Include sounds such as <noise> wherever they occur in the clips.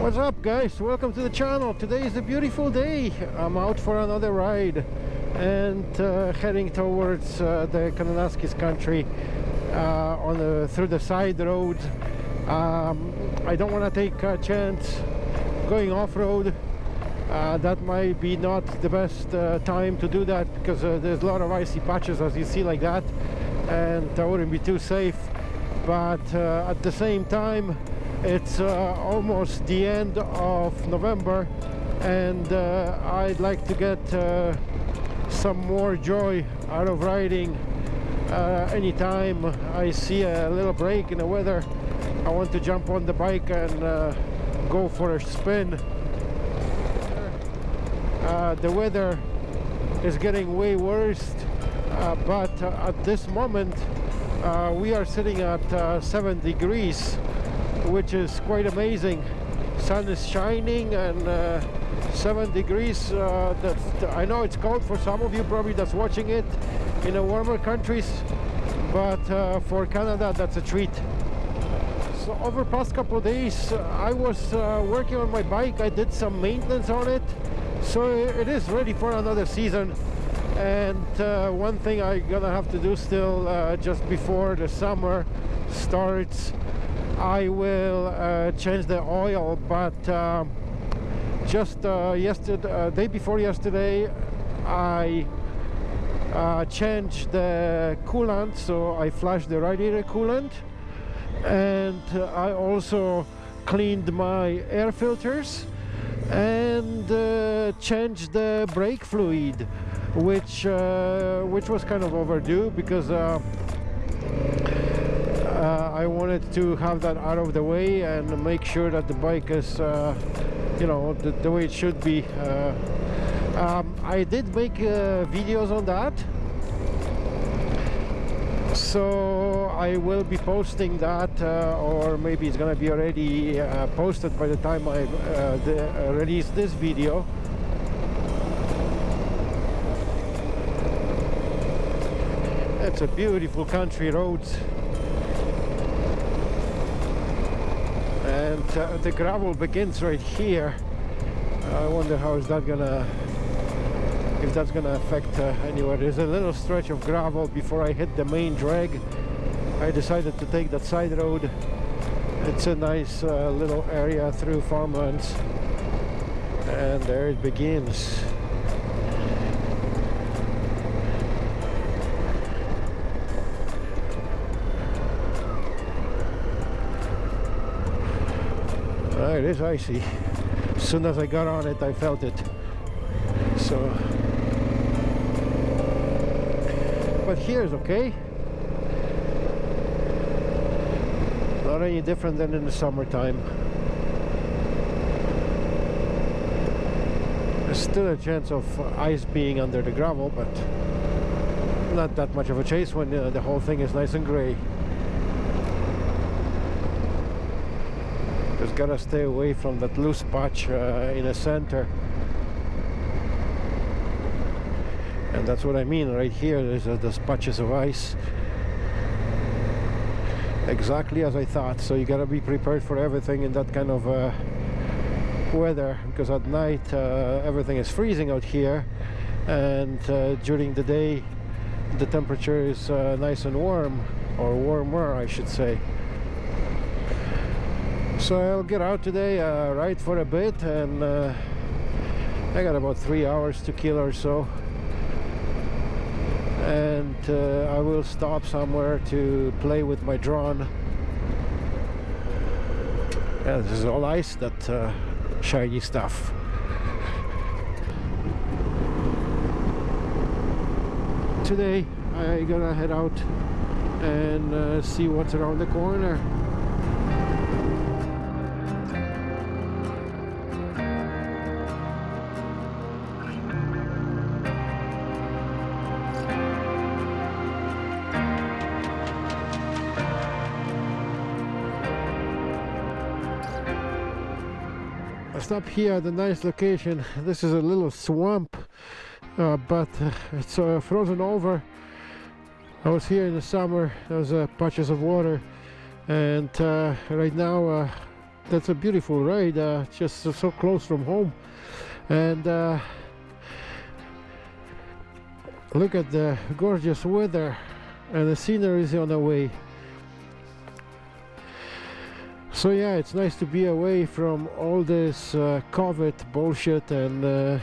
What's up guys? Welcome to the channel. Today is a beautiful day. I'm out for another ride and uh, heading towards uh, the Kananaskis country uh, on the through the side road. Um, I don't want to take a chance going off-road. Uh, that might be not the best uh, time to do that because uh, there's a lot of icy patches as you see like that and that wouldn't be too safe but at the same time it's uh, almost the end of November and uh, I'd like to get uh, some more joy out of riding uh, anytime I see a little break in the weather. I want to jump on the bike and uh, go for a spin. The weather is getting way worse but at this moment we are sitting at 7 degrees which is quite amazing. Sun is shining and uh, seven degrees uh, I know it's cold for some of you probably that's watching it in the warmer countries but uh, for Canada that's a treat. So over past couple days I was uh, working on my bike. I did some maintenance on it. So it is ready for another season. And uh, one thing I'm gonna have to do still uh, just before the summer starts I will uh, change the oil but um, just uh, yesterday uh, day before yesterday I uh, changed the coolant so I flushed the radiator coolant and I also cleaned my air filters and uh, changed the brake fluid which uh, which was kind of overdue because uh, I wanted to have that out of the way and make sure that the bike is uh, you know the, the, way it should be. Uh, um, I did make uh, videos on that. So I will be posting that uh, or maybe it's gonna be already uh, posted by the time I the, release this video. It's a beautiful country roads and uh, the gravel begins right here. I wonder how is that gonna if that's gonna affect uh, anywhere. There's a little stretch of gravel before I hit the main drag. I decided to take that side road. It's a nice uh, little area through farmlands. And there it begins it is icy. As soon as I got on it I felt it. So but here's okay. Not any different than in the summertime. There's still a chance of ice being under the gravel but not that much of a chase when uh, the whole thing is nice and gray just gotta stay away from that loose patch uh, in the center. And that's what I mean right here there's uh, those patches of ice. Exactly as I thought so you gotta be prepared for everything in that kind of uh, weather because at night uh, everything is freezing out here and uh, during the day the temperature is uh, nice and warm or warmer I should say so I'll get out today uh, ride for a bit and uh, I got about three hours to kill or so. And uh, I will stop somewhere to play with my drone. Yeah, this is all ice that uh, shiny stuff. Today I'm gonna head out and uh, see what's around the corner stop here at a nice location. This is a little swamp uh, but uh, it's uh, frozen over. I was here in the summer there was uh, patches of water and uh, right now uh, that's a beautiful ride just so, so close from home. And look at the gorgeous weather and the scenery is on the way so yeah it's nice to be away from all this uh, COVID bullshit and uh,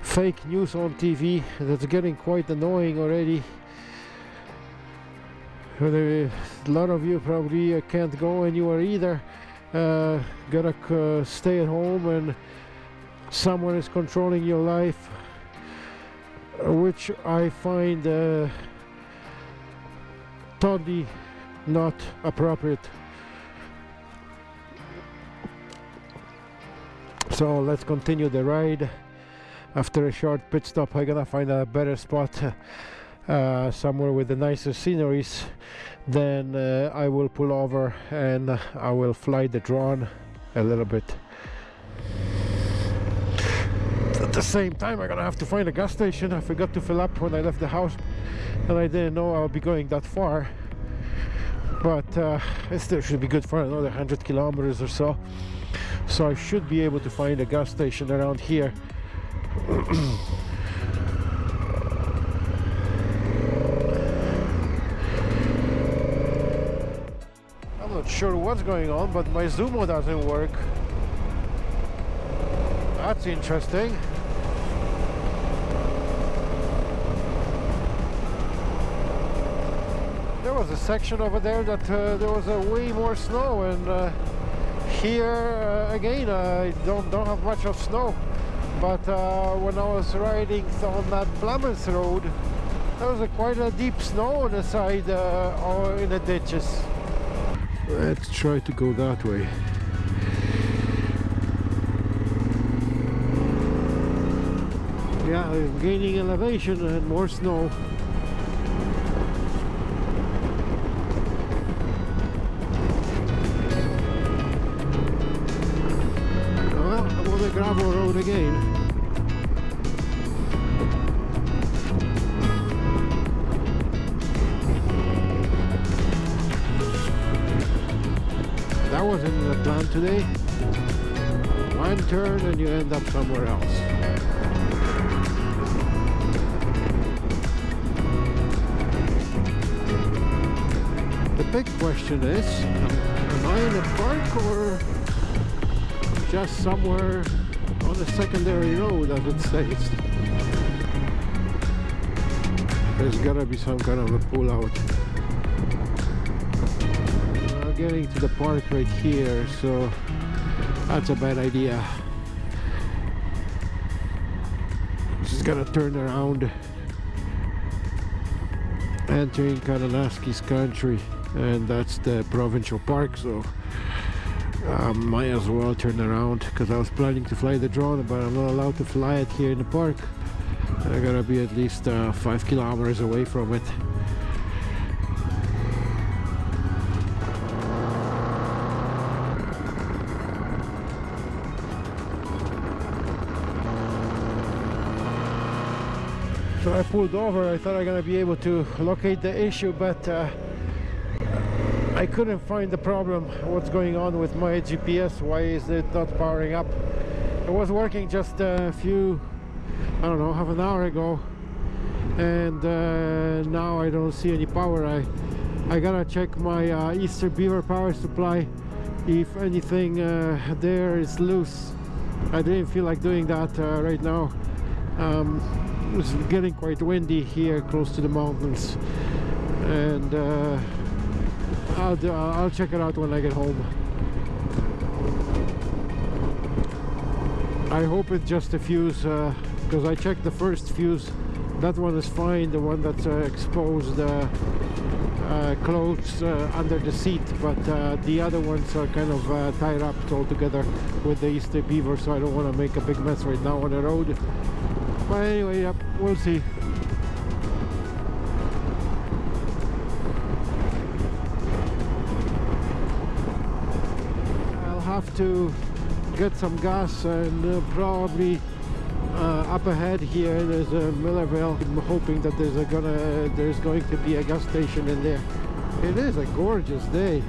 fake news on TV that's getting quite annoying already. A lot of you probably uh, can't go anywhere either. Uh, gotta uh, stay at home and someone is controlling your life which I find uh, totally not appropriate. So let's continue the ride. After a short pit stop I'm gonna find a better spot uh, somewhere with the nicer sceneries. Then uh, I will pull over and I will fly the drone a little bit. At the same time I'm gonna have to find a gas station. I forgot to fill up when I left the house and I didn't know I'll be going that far but uh, it still should be good for another 100 kilometers or so so I should be able to find a gas station around here <clears throat> I'm not sure what's going on, but my Zumo doesn't work. That's interesting. Was a section over there that uh, there was a way more snow and uh, here uh, again I don't, don't have much of snow. But uh, when I was riding on that Plymouth road there was a quite a deep snow on the side uh, or in the ditches. Let's try to go that way. Yeah I'm gaining elevation and more snow gravel road again. That wasn't in the plan today. One turn and you end up somewhere else. The big question is am I in a park or just somewhere a secondary road as it states there's gotta be some kind of a pull out getting to the park right here so that's a bad idea. Just gonna turn around. Entering Kananaskis country and that's the provincial park so I might as well turn around because I was planning to fly the drone but I'm not allowed to fly it here in the park. I gotta be at least uh, five kilometers away from it. So I pulled over. I thought I'm gonna be able to locate the issue but uh, I couldn't find the problem what's going on with my GPS why is it not powering up? It was working just a few I don't know half an hour ago and uh, now I don't see any power. I I gotta check my uh, Eastern Beaver power supply if anything uh, there is loose. I didn't feel like doing that uh, right now. Um, it's getting quite windy here close to the mountains. And uh, I'll, do, I'll check it out when I get home. I hope it's just a fuse because uh, I checked the first fuse. That one is fine the one that's uh, exposed uh, uh, clothes uh, under the seat but uh, the other ones are kind of tied up all together with the Eastern Beaver so I don't want to make a big mess right now on the road. But anyway, yep, we'll see. Have to get some gas and uh, probably uh, up ahead here there's a Millarville. I'm hoping that there's a gonna there's going to be a gas station in there. It is a gorgeous day.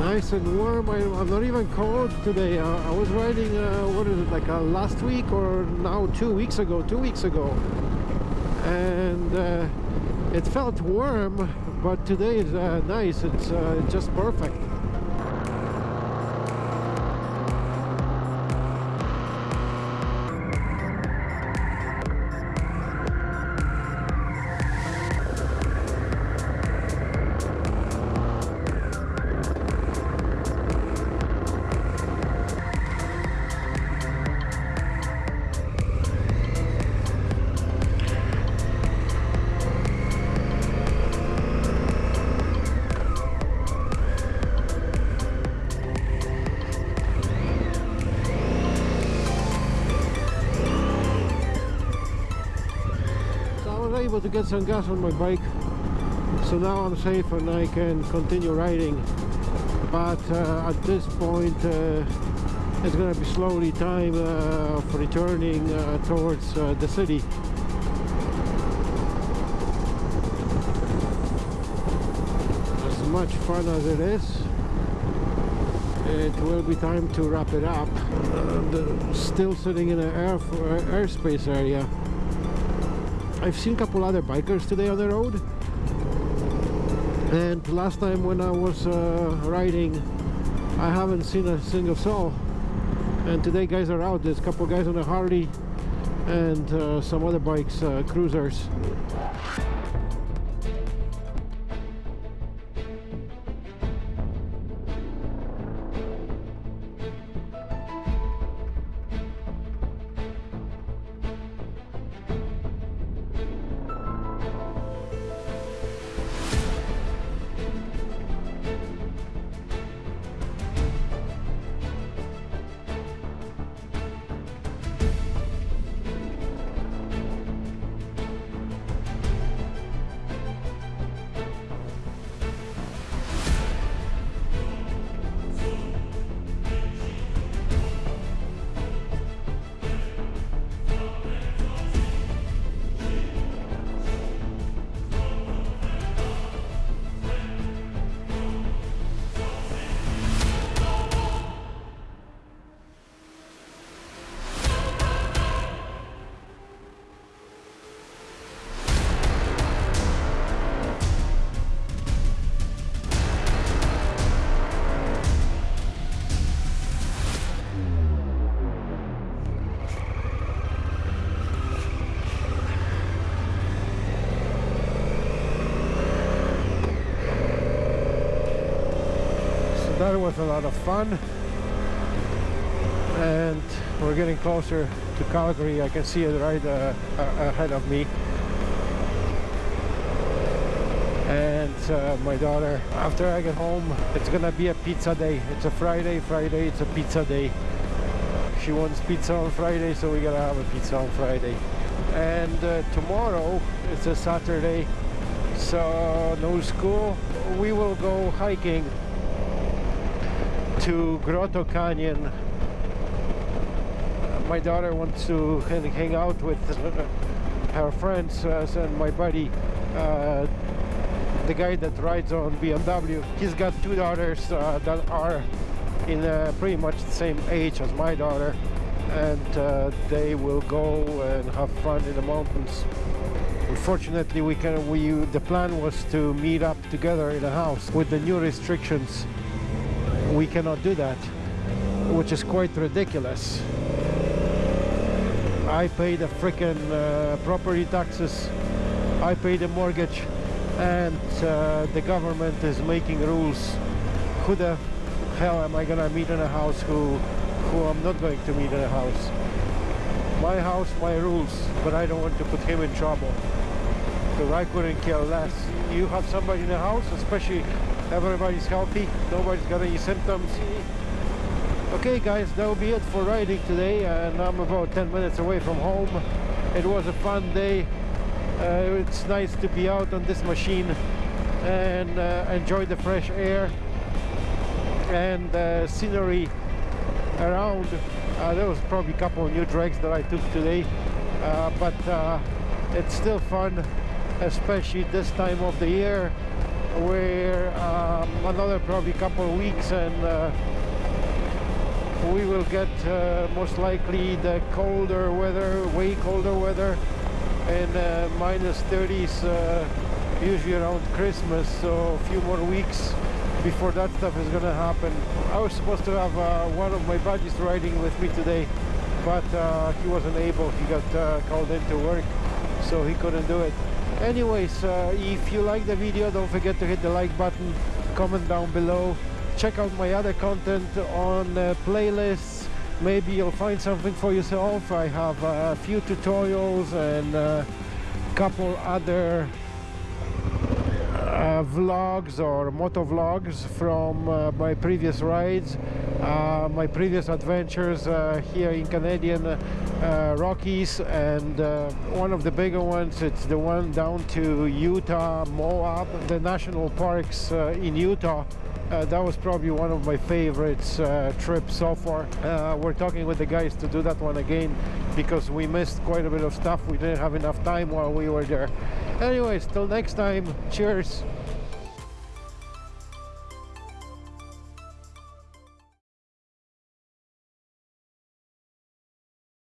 nice and warm I, am not even cold today uh, I was riding uh, what is it like uh, last week or now two weeks ago two weeks ago and uh, it felt warm but today is uh, nice. It's uh, just perfect get some gas on my bike. So now I'm safe and I can continue riding. But uh, at this point uh, it's gonna be slowly time uh, for returning uh, towards uh, the city. As much fun as it is it will be time to wrap it up. Uh, still sitting in an air airspace area I've seen a couple other bikers today on the road. And last time when I was uh, riding I haven't seen a single soul. And today guys are out. There's a couple guys on a Harley and uh, some other bikes uh, cruisers that was a lot of fun. And we're getting closer to Calgary. I can see it right uh, ahead of me. And uh, my daughter after I get home it's gonna be a pizza day. It's a Friday Friday it's a pizza day. She wants pizza on Friday so we gotta have a pizza on Friday. And uh, tomorrow it's a Saturday so no school. We will go hiking to Grotto Canyon. my daughter wants to hang out with her friends uh, and my buddy, uh, the guy that rides on BMW. He's got two daughters uh, that are in uh, pretty much the same age as my daughter and uh, they will go and have fun in the mountains. Unfortunately, we can. We the plan was to meet up together in a house. With the new restrictions, we cannot do that which is quite ridiculous. I pay the freaking uh, property taxes. I pay the mortgage. And uh, the government is making rules. Who the hell am I gonna meet in a house who who I'm not going to meet in a house? My house my rules but I don't want to put him in trouble. Because I couldn't care less. You have somebody in the house especially everybody's healthy. Nobody's got any symptoms. Okay guys that will be it for riding today and I'm about 10 minutes away from home. It was a fun day. Uh, it's nice to be out on this machine and uh, enjoy the fresh air and the scenery around. Uh, there was probably a couple of new tracks that I took today uh, but uh, it's still fun especially this time of the year where um, another probably couple of weeks and uh, we will get uh, most likely the colder weather way colder weather and uh, minus 30s uh, usually around Christmas. So a few more weeks before that stuff is gonna happen. I was supposed to have uh, one of my buddies riding with me today but he wasn't able. He got called into work so he couldn't do it anyways uh, if you like the video don't forget to hit the like button comment down below. Check out my other content on uh, playlists. Maybe you'll find something for yourself. I have a few tutorials and a couple other uh, vlogs or moto vlogs from uh, my previous rides uh, my previous adventures uh, here in Canadian uh, Rockies and uh, one of the bigger ones it's the one down to Utah Moab the national parks in Utah uh, that was probably one of my favorites uh, trips so far. Uh, we're talking with the guys to do that one again because we missed quite a bit of stuff. We didn't have enough time while we were there. Anyways, till next time, cheers.